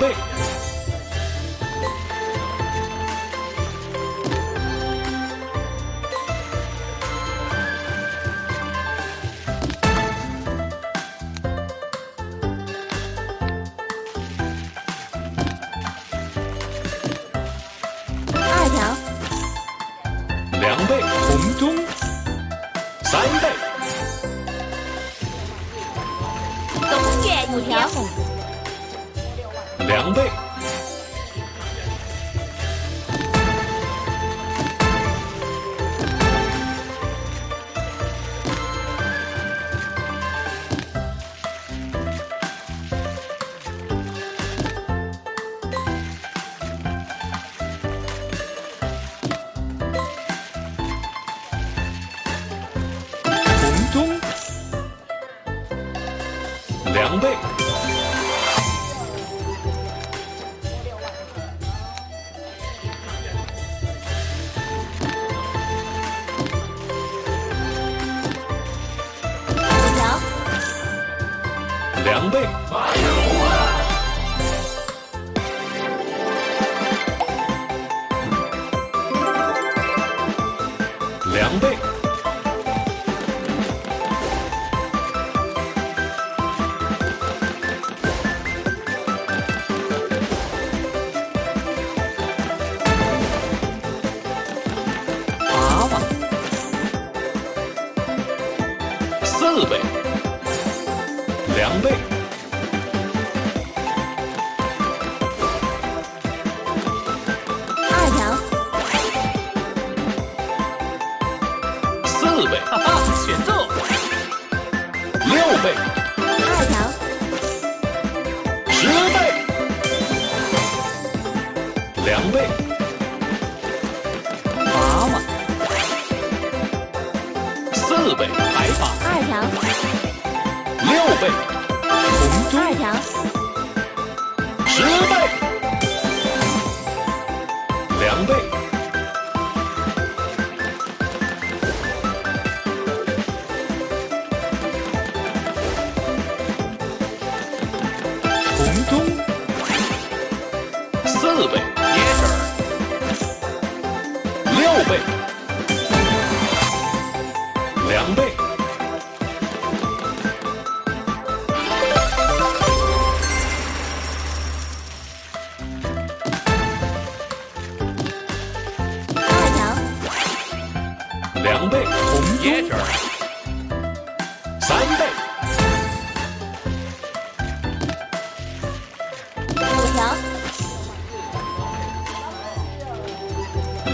两两倍，两倍，八万，四倍，两倍。六倍，二条，十倍，两倍，八万，四倍，白发，二条，六倍，红二中，条，十倍，红中，四倍，六倍，两倍，二条，两倍，红椰汁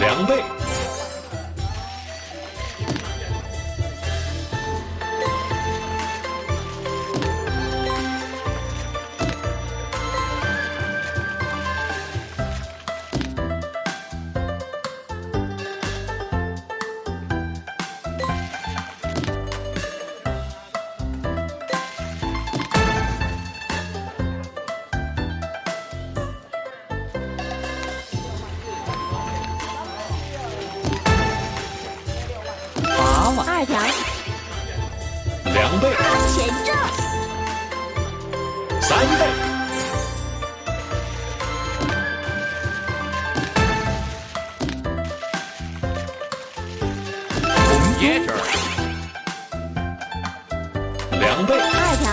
两倍，二条，两倍，前正，三倍，红椰汁儿，两倍，二条，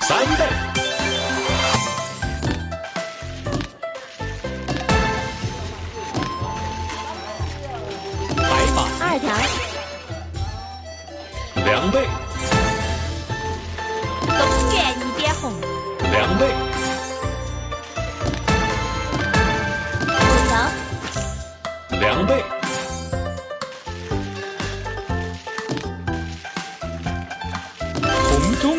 三倍，倍，东园一点红，两倍，五条，两倍，红中，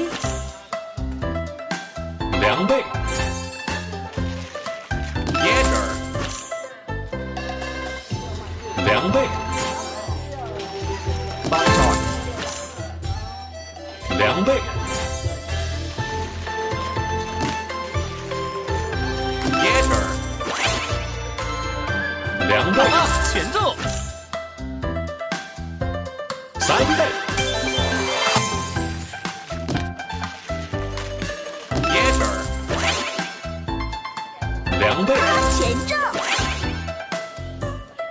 两倍，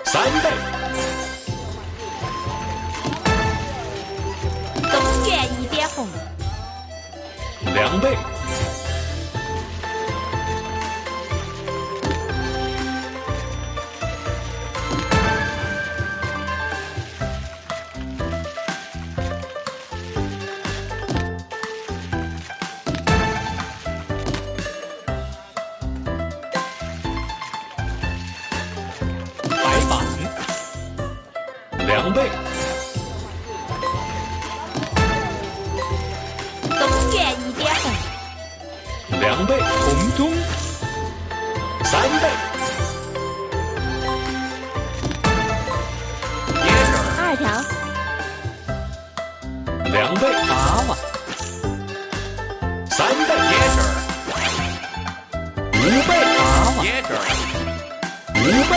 三倍，东园一点红，两倍，两倍，东园一点。红，两倍，红中，三倍，二条，两倍，娃娃，三倍，椰汁儿，五倍，娃娃，五倍，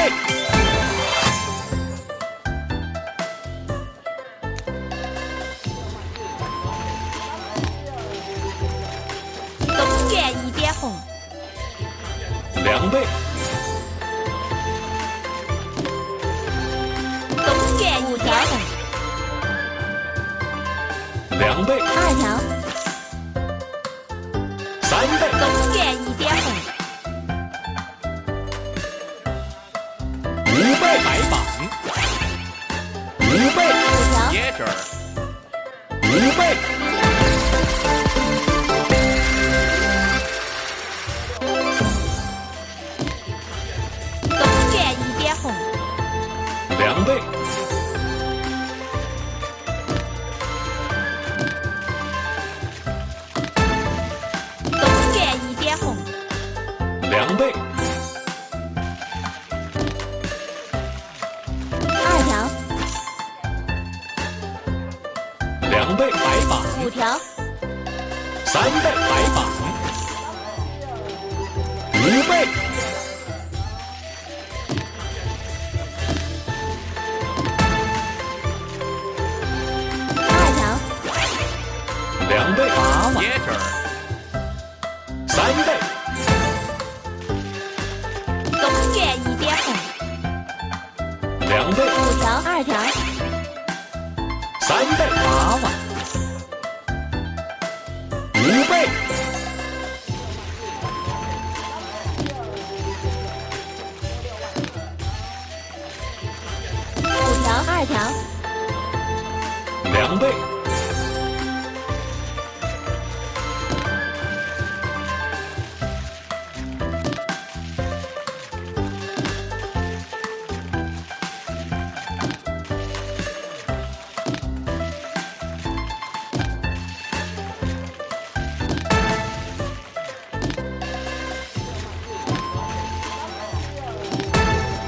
两倍，东园五条，两倍，二条，三倍，东园一点红，五倍，白板，五倍，五条，五倍，白板，五倍，二条，两倍，八万，三倍，东园一点红，两倍，五条，二条，三倍，八万，二条，两倍，